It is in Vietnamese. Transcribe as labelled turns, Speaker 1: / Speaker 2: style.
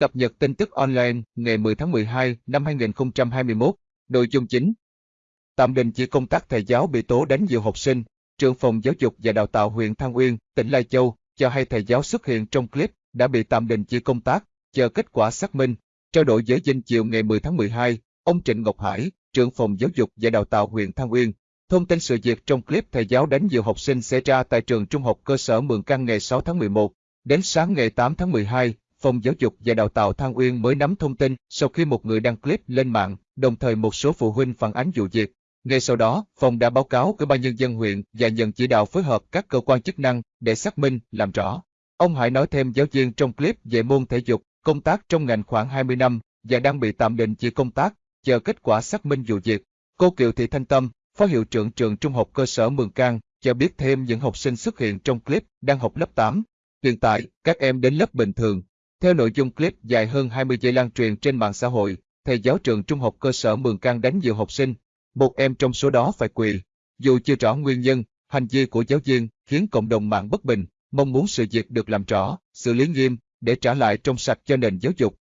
Speaker 1: Cập nhật tin tức online ngày 10 tháng 12 năm 2021. Nội dung chính Tạm đình chỉ công tác thầy giáo bị tố đánh nhiều học sinh. Trưởng phòng giáo dục và đào tạo huyện Thăng Uyên, tỉnh Lai Châu, cho hay thầy giáo xuất hiện trong clip đã bị tạm đình chỉ công tác, chờ kết quả xác minh. Trao đổi với dinh chiều ngày 10 tháng 12, ông Trịnh Ngọc Hải, trưởng phòng giáo dục và đào tạo huyện Thăng Uyên, thông tin sự việc trong clip thầy giáo đánh nhiều học sinh xảy ra tại trường trung học cơ sở Mường Căng ngày 6 tháng 11. Đến sáng ngày 8 tháng 12, Phòng Giáo dục và Đào tạo Thăng Uyên mới nắm thông tin sau khi một người đăng clip lên mạng, đồng thời một số phụ huynh phản ánh vụ việc. Ngay sau đó, phòng đã báo cáo Ủy ban nhân dân huyện và nhận chỉ đạo phối hợp các cơ quan chức năng để xác minh, làm rõ. Ông Hải nói thêm giáo viên trong clip về môn thể dục, công tác trong ngành khoảng 20 năm và đang bị tạm đình chỉ công tác, chờ kết quả xác minh vụ việc. Cô Kiều Thị Thanh Tâm, Phó hiệu trưởng trường trung học cơ sở Mường Cang, cho biết thêm những học sinh xuất hiện trong clip đang học lớp 8. Hiện tại, các em đến lớp bình thường, theo nội dung clip dài hơn 20 giây lan truyền trên mạng xã hội, thầy giáo trường trung học cơ sở Mường Cang đánh nhiều học sinh, một em trong số đó phải quỳ. Dù chưa rõ nguyên nhân, hành vi của giáo viên khiến cộng đồng mạng bất bình, mong muốn sự việc được làm rõ, xử lý nghiêm để trả lại trong sạch cho nền giáo dục.